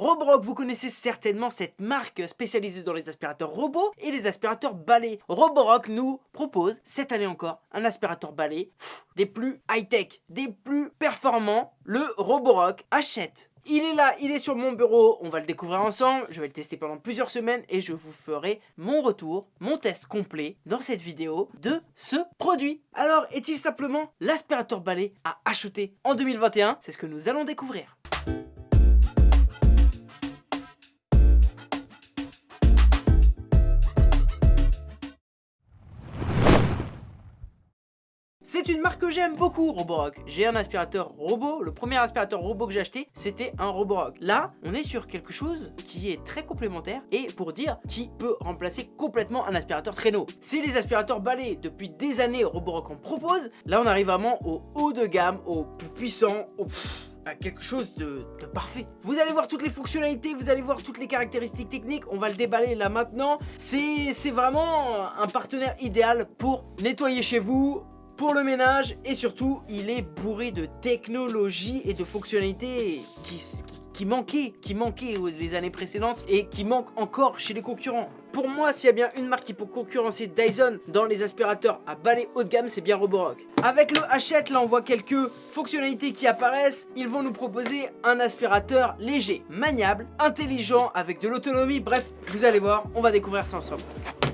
Roborock, vous connaissez certainement cette marque spécialisée dans les aspirateurs robots et les aspirateurs balais. Roborock nous propose, cette année encore, un aspirateur balai des plus high-tech, des plus performants, le Roborock Achète. Il est là, il est sur mon bureau, on va le découvrir ensemble, je vais le tester pendant plusieurs semaines et je vous ferai mon retour, mon test complet dans cette vidéo de ce produit. Alors, est-il simplement l'aspirateur balai à acheter en 2021 C'est ce que nous allons découvrir. Une marque que j'aime beaucoup, Roborock. J'ai un aspirateur robot. Le premier aspirateur robot que j'ai acheté, c'était un Roborock. Là, on est sur quelque chose qui est très complémentaire et pour dire qui peut remplacer complètement un aspirateur traîneau. C'est les aspirateurs balais. Depuis des années, Roborock en propose. Là, on arrive vraiment au haut de gamme, au plus puissant, au à quelque chose de, de, parfait. Vous allez voir toutes les fonctionnalités, vous allez voir toutes les caractéristiques techniques, on va le déballer là maintenant. C'est vraiment un partenaire idéal pour nettoyer chez vous, pour le ménage et surtout il est bourré de technologie et de fonctionnalités qui, qui, manquaient, qui manquaient les années précédentes et qui manquent encore chez les concurrents. Pour moi, s'il y a bien une marque qui peut concurrencer Dyson dans les aspirateurs à balai haut de gamme, c'est bien Roborock. Avec le Hachette, là on voit quelques fonctionnalités qui apparaissent. Ils vont nous proposer un aspirateur léger, maniable, intelligent, avec de l'autonomie. Bref, vous allez voir, on va découvrir ça ensemble.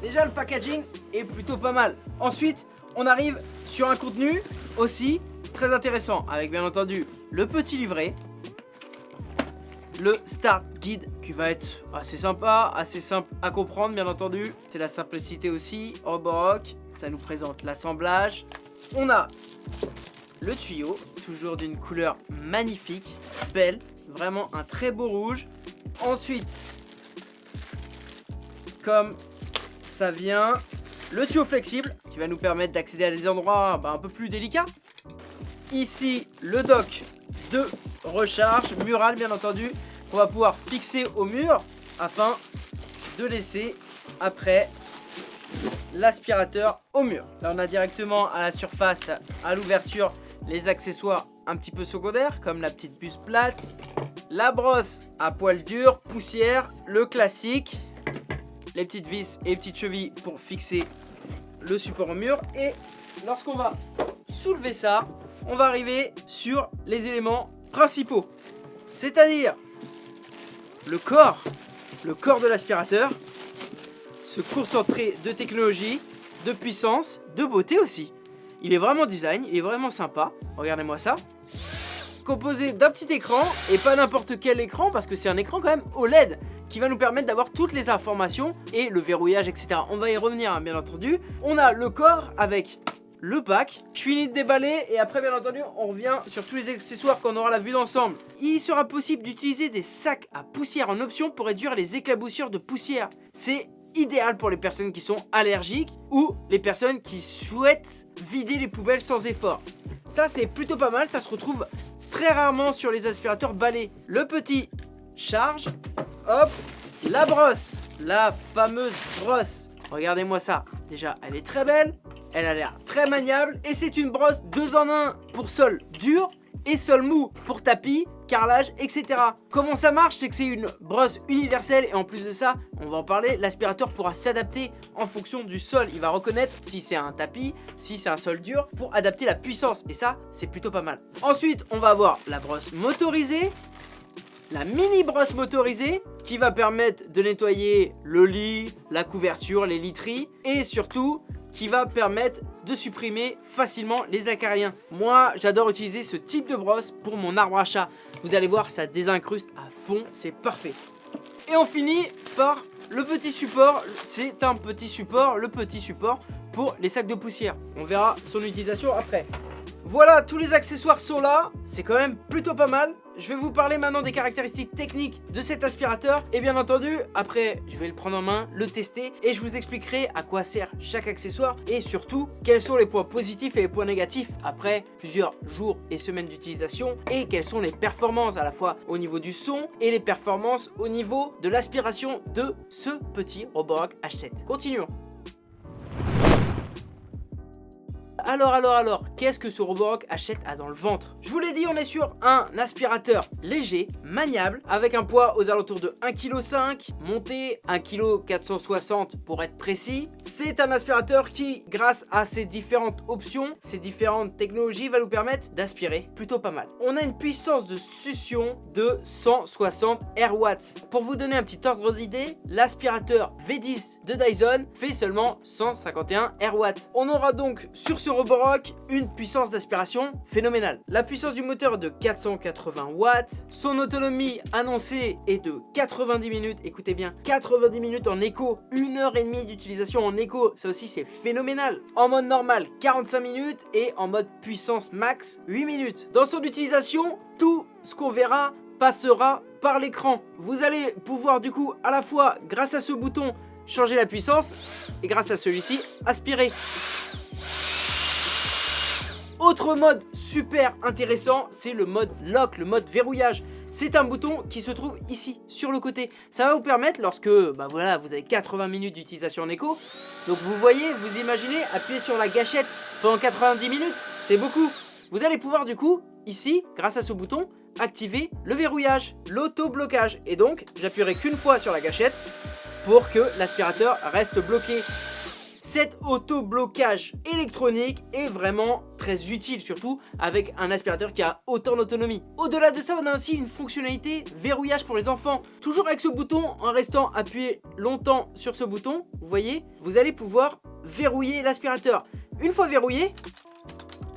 Déjà, le packaging est plutôt pas mal. Ensuite, on arrive sur un contenu aussi très intéressant avec bien entendu le petit livret le start guide qui va être assez sympa, assez simple à comprendre bien entendu. C'est la simplicité aussi, Roborock, ça nous présente l'assemblage. On a le tuyau, toujours d'une couleur magnifique, belle, vraiment un très beau rouge. Ensuite, comme ça vient, le tuyau flexible qui va nous permettre d'accéder à des endroits bah, un peu plus délicats. Ici, le dock de recharge, mural bien entendu, qu'on va pouvoir fixer au mur afin de laisser après l'aspirateur au mur. Là, on a directement à la surface, à l'ouverture, les accessoires un petit peu secondaires comme la petite puce plate, la brosse à poil dur, poussière, le classique, les petites vis et petites chevilles pour fixer le support au mur. Et lorsqu'on va soulever ça, on va arriver sur les éléments principaux. C'est-à-dire le corps, le corps de l'aspirateur, ce concentré de technologie, de puissance, de beauté aussi. Il est vraiment design, il est vraiment sympa. Regardez-moi ça. Composé d'un petit écran, et pas n'importe quel écran, parce que c'est un écran quand même OLED qui va nous permettre d'avoir toutes les informations et le verrouillage, etc. On va y revenir, hein, bien entendu. On a le corps avec le pack. Je finis de déballer et après bien entendu on revient sur tous les accessoires qu'on aura la vue d'ensemble. Il sera possible d'utiliser des sacs à poussière en option pour réduire les éclaboussures de poussière. C'est idéal pour les personnes qui sont allergiques ou les personnes qui souhaitent vider les poubelles sans effort. Ça c'est plutôt pas mal, ça se retrouve très rarement sur les aspirateurs balais. Le petit charge Hop, la brosse, la fameuse brosse. Regardez-moi ça. Déjà, elle est très belle, elle a l'air très maniable et c'est une brosse 2 en 1 pour sol dur et sol mou pour tapis, carrelage, etc. Comment ça marche C'est que c'est une brosse universelle et en plus de ça, on va en parler, l'aspirateur pourra s'adapter en fonction du sol. Il va reconnaître si c'est un tapis, si c'est un sol dur pour adapter la puissance et ça, c'est plutôt pas mal. Ensuite, on va avoir la brosse motorisée la mini brosse motorisée qui va permettre de nettoyer le lit, la couverture, les literies et surtout qui va permettre de supprimer facilement les acariens. Moi, j'adore utiliser ce type de brosse pour mon arbre à chat. Vous allez voir, ça désincruste à fond, c'est parfait. Et on finit par le petit support. C'est un petit support, le petit support pour les sacs de poussière. On verra son utilisation après. Voilà, tous les accessoires sont là, c'est quand même plutôt pas mal. Je vais vous parler maintenant des caractéristiques techniques de cet aspirateur. Et bien entendu, après, je vais le prendre en main, le tester et je vous expliquerai à quoi sert chaque accessoire et surtout, quels sont les points positifs et les points négatifs après plusieurs jours et semaines d'utilisation et quelles sont les performances à la fois au niveau du son et les performances au niveau de l'aspiration de ce petit Roborock H7. Continuons. Alors, alors, alors, qu'est-ce que ce Roborock achète à dans le ventre? Je vous l'ai dit, on est sur un aspirateur léger, maniable, avec un poids aux alentours de 1,5 kg, monté 1,460 kg pour être précis. C'est un aspirateur qui, grâce à ses différentes options, ses différentes technologies, va nous permettre d'aspirer plutôt pas mal. On a une puissance de succion de 160 watts. Pour vous donner un petit ordre d'idée, l'aspirateur V10 de Dyson fait seulement 151 watts. On aura donc sur ce Roborock une puissance d'aspiration phénoménale. La puissance du moteur de 480 watts, son autonomie annoncée est de 90 minutes, écoutez bien, 90 minutes en écho, 1 heure et demie d'utilisation en écho, ça aussi c'est phénoménal. En mode normal, 45 minutes et en mode puissance max, 8 minutes. Dans son utilisation, tout ce qu'on verra passera par l'écran. Vous allez pouvoir du coup à la fois grâce à ce bouton changer la puissance et grâce à celui-ci aspirer. Autre mode super intéressant, c'est le mode lock, le mode verrouillage. C'est un bouton qui se trouve ici, sur le côté. Ça va vous permettre, lorsque bah voilà, vous avez 80 minutes d'utilisation en écho, donc vous voyez, vous imaginez, appuyer sur la gâchette pendant 90 minutes, c'est beaucoup. Vous allez pouvoir du coup, ici, grâce à ce bouton, activer le verrouillage, l'auto-blocage. Et donc, j'appuierai qu'une fois sur la gâchette pour que l'aspirateur reste bloqué. Cet auto-blocage électronique est vraiment très utile, surtout avec un aspirateur qui a autant d'autonomie. Au-delà de ça, on a aussi une fonctionnalité verrouillage pour les enfants. Toujours avec ce bouton, en restant appuyé longtemps sur ce bouton, vous voyez, vous allez pouvoir verrouiller l'aspirateur. Une fois verrouillé,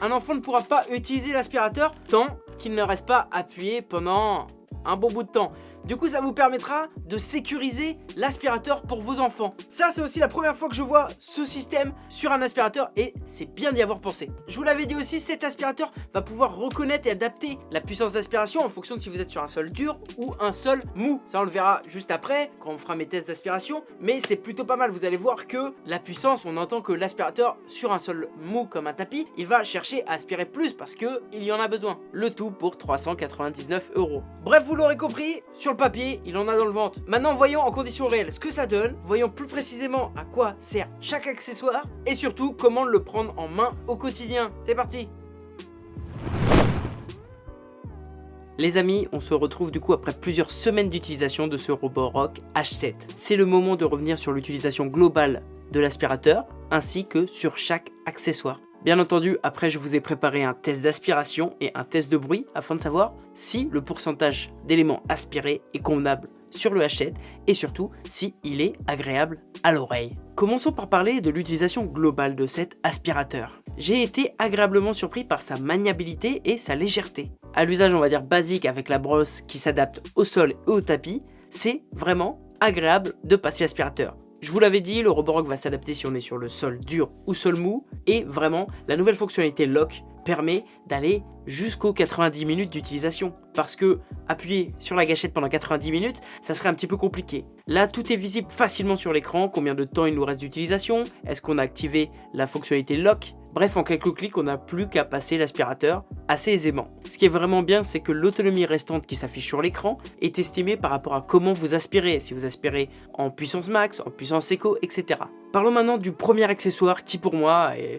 un enfant ne pourra pas utiliser l'aspirateur tant qu'il ne reste pas appuyé pendant un bon bout de temps. Du coup, ça vous permettra de sécuriser l'aspirateur pour vos enfants. Ça, c'est aussi la première fois que je vois ce système sur un aspirateur et c'est bien d'y avoir pensé. Je vous l'avais dit aussi, cet aspirateur va pouvoir reconnaître et adapter la puissance d'aspiration en fonction de si vous êtes sur un sol dur ou un sol mou. Ça, on le verra juste après quand on fera mes tests d'aspiration. Mais c'est plutôt pas mal. Vous allez voir que la puissance, on entend que l'aspirateur sur un sol mou comme un tapis, il va chercher à aspirer plus parce que il y en a besoin. Le tout pour 399 euros. Bref, vous l'aurez compris, sur le papier, il en a dans le ventre. Maintenant, voyons en conditions réelles ce que ça donne. Voyons plus précisément à quoi sert chaque accessoire. Et surtout, comment le prendre en main au quotidien. C'est parti Les amis, on se retrouve du coup après plusieurs semaines d'utilisation de ce Roborock H7. C'est le moment de revenir sur l'utilisation globale de l'aspirateur, ainsi que sur chaque accessoire. Bien entendu, après je vous ai préparé un test d'aspiration et un test de bruit afin de savoir si le pourcentage d'éléments aspirés est convenable sur le H7 et surtout si est agréable à l'oreille. Commençons par parler de l'utilisation globale de cet aspirateur. J'ai été agréablement surpris par sa maniabilité et sa légèreté. À l'usage on va dire basique avec la brosse qui s'adapte au sol et au tapis, c'est vraiment agréable de passer l'aspirateur. Je vous l'avais dit, le Roborock va s'adapter si on est sur le sol dur ou sol mou. Et vraiment, la nouvelle fonctionnalité Lock permet d'aller jusqu'aux 90 minutes d'utilisation. Parce que appuyer sur la gâchette pendant 90 minutes, ça serait un petit peu compliqué. Là, tout est visible facilement sur l'écran, combien de temps il nous reste d'utilisation, est-ce qu'on a activé la fonctionnalité lock, Bref, en quelques clics, on n'a plus qu'à passer l'aspirateur assez aisément. Ce qui est vraiment bien, c'est que l'autonomie restante qui s'affiche sur l'écran est estimée par rapport à comment vous aspirez. Si vous aspirez en puissance max, en puissance éco, etc. Parlons maintenant du premier accessoire qui pour moi est,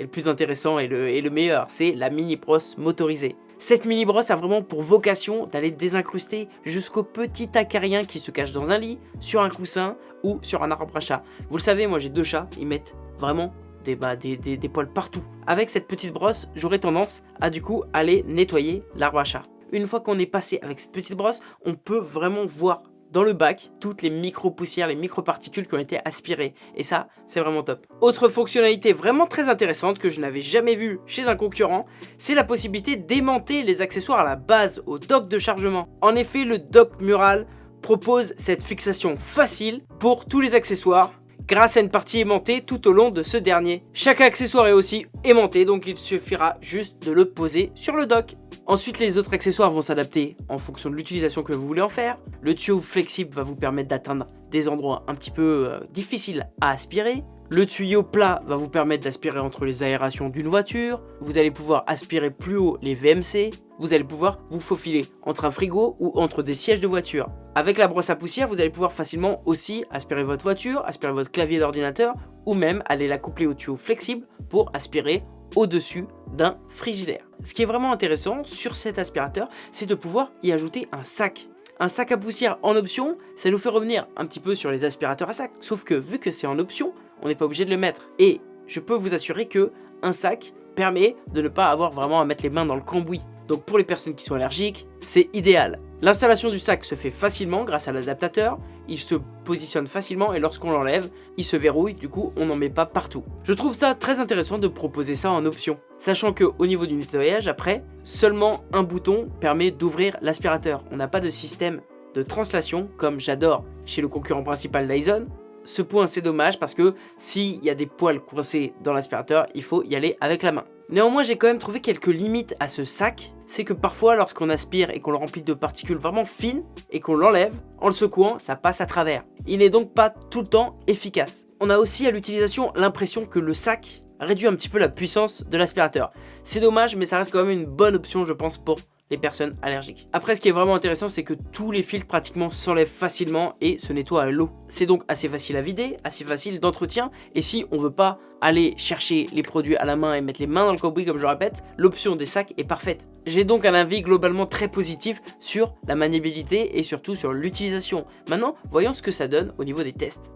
le plus intéressant et le, meilleur, c'est la mini brosse motorisée. Cette mini brosse a vraiment pour vocation d'aller désincruster jusqu'au petit acarien qui se cache dans un lit, sur un coussin ou sur un arbre à chat. Vous le savez, moi j'ai deux chats, ils mettent vraiment bah, des, poils partout. Avec cette petite brosse, j'aurais tendance à du coup aller nettoyer l'arbre à chat. Une fois qu'on est passé avec cette petite brosse, on peut vraiment voir dans le bac toutes les micro-poussières, les micro-particules qui ont été aspirées. Et ça, c'est vraiment top. Autre fonctionnalité vraiment très intéressante que je n'avais jamais vue chez un concurrent, c'est la possibilité d'aimanter les accessoires à la base au dock de chargement. En effet, le dock mural propose cette fixation facile pour tous les accessoires grâce à une partie aimantée tout au long de ce dernier. Chaque accessoire est aussi aimanté, donc il suffira juste de le poser sur le dock. Ensuite, les autres accessoires vont s'adapter en fonction de l'utilisation que vous voulez en faire. Le tuyau flexible va vous permettre d'atteindre des endroits un petit peu euh, difficiles à aspirer. Le tuyau plat va vous permettre d'aspirer entre les aérations d'une voiture. Vous allez pouvoir aspirer plus haut les VMC. Vous allez pouvoir vous faufiler entre un frigo ou entre des sièges de voiture. Avec la brosse à poussière, vous allez pouvoir facilement aussi aspirer votre voiture, aspirer votre clavier d'ordinateur ou même aller la coupler au tuyau flexible pour aspirer au-dessus d'un frigidaire. Ce qui est vraiment intéressant sur cet aspirateur, c'est de pouvoir y ajouter un sac. Un sac à poussière en option, ça nous fait revenir un petit peu sur les aspirateurs à sac. Sauf que vu que c'est en option, on n'est pas obligé de le mettre. Et je peux vous assurer que un sac permet de ne pas avoir vraiment à mettre les mains dans le cambouis. Donc pour les personnes qui sont allergiques, c'est idéal. L'installation du sac se fait facilement grâce à l'adaptateur, il se positionne facilement et lorsqu'on l'enlève, il se verrouille, du coup on n'en met pas partout. Je trouve ça très intéressant de proposer ça en option, sachant que au niveau du nettoyage, après, seulement un bouton permet d'ouvrir l'aspirateur. On n'a pas de système de translation comme j'adore chez le concurrent principal Dyson, ce point c'est dommage parce que s'il y a des poils coincés dans l'aspirateur, il faut y aller avec la main. Néanmoins j'ai quand même trouvé quelques limites à ce sac, c'est que parfois lorsqu'on aspire et qu'on le remplit de particules vraiment fines et qu'on l'enlève, en le secouant ça passe à travers. Il n'est donc pas tout le temps efficace. On a aussi à l'utilisation l'impression que le sac réduit un petit peu la puissance de l'aspirateur. C'est dommage mais ça reste quand même une bonne option je pense pour les personnes allergiques. Après, ce qui est vraiment intéressant, c'est que tous les filtres pratiquement s'enlèvent facilement et se nettoient à l'eau. C'est donc assez facile à vider, assez facile d'entretien, et si on veut pas aller chercher les produits à la main et mettre les mains dans le cambouis comme je répète, l'option des sacs est parfaite. J'ai donc un avis globalement très positif sur la maniabilité et surtout sur l'utilisation. Maintenant, voyons ce que ça donne au niveau des tests.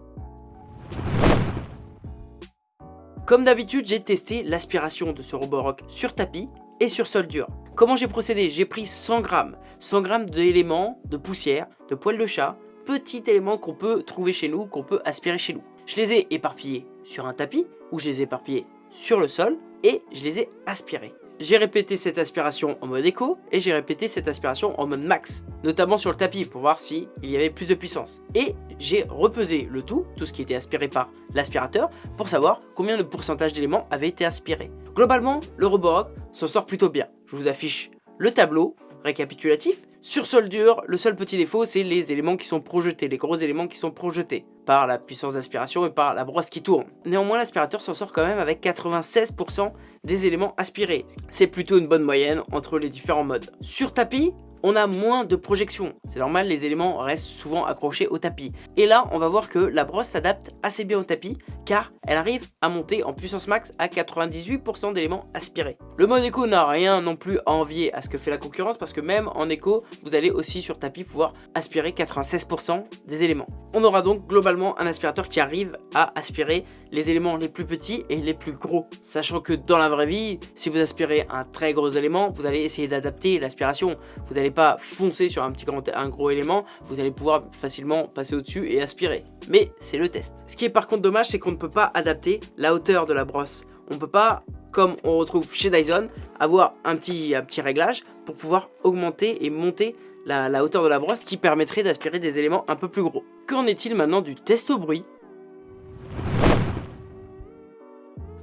Comme d'habitude, j'ai testé l'aspiration de ce Roborock sur tapis et sur sol dur. Comment j'ai procédé? J'ai pris 100 grammes, 100 grammes d'éléments de poussière, de poils de chat, petits éléments qu'on peut trouver chez nous, qu'on peut aspirer chez nous. Je les ai éparpillés sur un tapis, ou je les ai éparpillés sur le sol, et je les ai aspirés. J'ai répété cette aspiration en mode écho et j'ai répété cette aspiration en mode max, notamment sur le tapis pour voir s'il y avait plus de puissance. Et j'ai repesé le tout, tout ce qui était aspiré par l'aspirateur, pour savoir combien de pourcentage d'éléments avaient été aspirés. Globalement, le Roborock s'en sort plutôt bien. Je vous affiche le tableau récapitulatif sur sol dur, le seul petit défaut, c'est les éléments qui sont projetés, les gros éléments qui sont projetés par la puissance d'aspiration et par la brosse qui tourne. Néanmoins, l'aspirateur s'en sort quand même avec 96% des éléments aspirés. C'est plutôt une bonne moyenne entre les différents modes. Sur tapis, on a moins de projections. C'est normal, les éléments restent souvent accrochés au tapis. Et là, on va voir que la brosse s'adapte assez bien au tapis, car elle arrive à monter en puissance max à 98% d'éléments aspirés. Le mode écho n'a rien non plus à envier à ce que fait la concurrence, parce que même en écho, vous allez aussi sur tapis pouvoir aspirer 96% des éléments. On aura donc globalement un aspirateur qui arrive à aspirer les éléments les plus petits et les plus gros. Sachant que dans la vraie vie, si vous aspirez un très gros élément, vous allez essayer d'adapter l'aspiration. Vous pas foncer sur un petit un gros élément, vous allez pouvoir facilement passer au-dessus et aspirer. Mais c'est le test. Ce qui est par contre dommage, c'est qu'on ne peut pas adapter la hauteur de la brosse. On ne peut pas, comme on retrouve chez Dyson, avoir un petit, petit réglage pour pouvoir augmenter et monter la, la, hauteur de la brosse qui permettrait d'aspirer des éléments un peu plus gros. Qu'en est-il maintenant du test au bruit?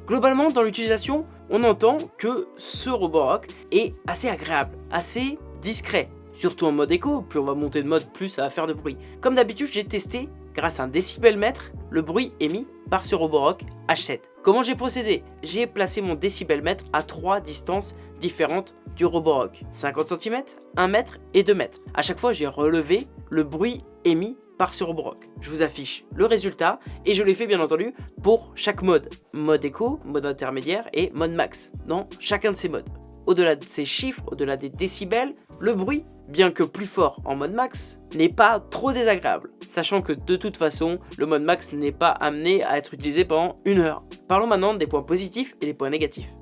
Globalement, dans l'utilisation, on entend que ce Roborock est assez agréable, assez discret. Surtout en mode écho, plus on va monter de mode, plus ça va faire de bruit. Comme d'habitude, j'ai testé, grâce à un décibelmètre, le bruit émis par ce Roborock H7. Comment j'ai procédé? J'ai placé mon décibelmètre à trois distances différentes du Roborock. 50 cm, 1 mètre et 2 mètres. A chaque fois, j'ai relevé le bruit émis par ce Roborock. Je vous affiche le résultat et je l'ai fait bien entendu pour chaque mode. Mode écho, mode intermédiaire et mode max dans chacun de ces modes. Au-delà de ces chiffres, au-delà des décibels, le bruit, bien que plus fort en mode max, n'est pas trop désagréable, sachant que de toute façon, le mode max n'est pas amené à être utilisé pendant une heure. Parlons maintenant des points positifs et des points négatifs.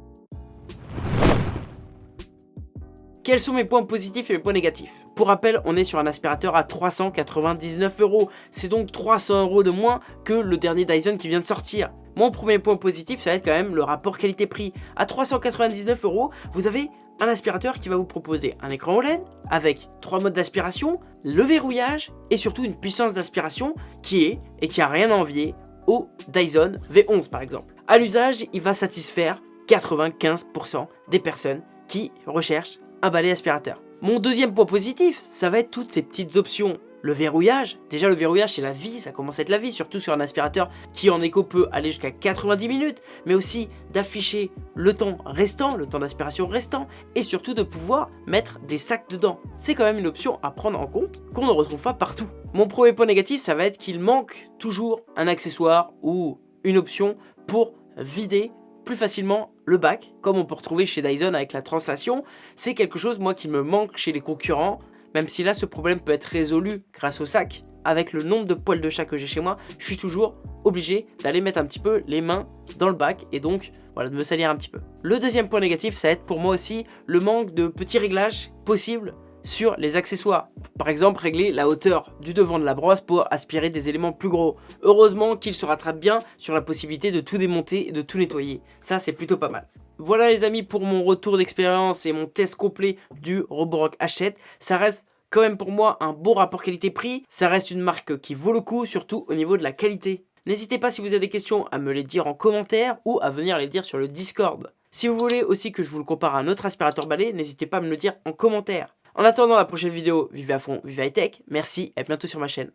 Quels sont mes points positifs et mes points négatifs? Pour rappel, on est sur un aspirateur à 399 euros. C'est donc 300 euros de moins que le dernier Dyson qui vient de sortir. Mon premier point positif, ça va être quand même le rapport qualité-prix. À 399 euros, vous avez un aspirateur qui va vous proposer un écran OLED avec trois modes d'aspiration, le verrouillage et surtout une puissance d'aspiration qui est et qui a rien à envier au Dyson V11 par exemple. À l'usage, il va satisfaire 95% des personnes qui recherchent un balai aspirateur. Mon deuxième point positif, ça va être toutes ces petites options. Le verrouillage, déjà le verrouillage c'est la vie, ça commence à être la vie, surtout sur un aspirateur qui en écho peut aller jusqu'à 90 minutes, mais aussi d'afficher le temps restant, le temps d'aspiration restant, et surtout de pouvoir mettre des sacs dedans. C'est quand même une option à prendre en compte qu'on ne retrouve pas partout. Mon premier point négatif, ça va être qu'il manque toujours un accessoire ou une option pour vider plus facilement le bac, comme on peut retrouver chez Dyson avec la translation. C'est quelque chose, moi, qui me manque chez les concurrents, même si là, ce problème peut être résolu grâce au sac. Avec le nombre de poils de chat que j'ai chez moi, je suis toujours obligé d'aller mettre un petit peu les mains dans le bac et donc voilà, de me salir un petit peu. Le deuxième point négatif, ça va être pour moi aussi le manque de petits réglages possibles sur les accessoires. Par exemple, régler la hauteur du devant de la brosse pour aspirer des éléments plus gros. Heureusement qu'il se rattrape bien sur la possibilité de tout démonter et de tout nettoyer. Ça, c'est plutôt pas mal. Voilà les amis pour mon retour d'expérience et mon test complet du Roborock Hachette. Ça reste quand même pour moi un beau rapport qualité-prix. Ça reste une marque qui vaut le coup, surtout au niveau de la qualité. N'hésitez pas si vous avez des questions à me les dire en commentaire ou à venir les dire sur le Discord. Si vous voulez aussi que je vous le compare à un autre aspirateur balai, n'hésitez pas à me le dire en commentaire. En attendant la prochaine vidéo, vivez à fond, vivez high tech, merci et à bientôt sur ma chaîne.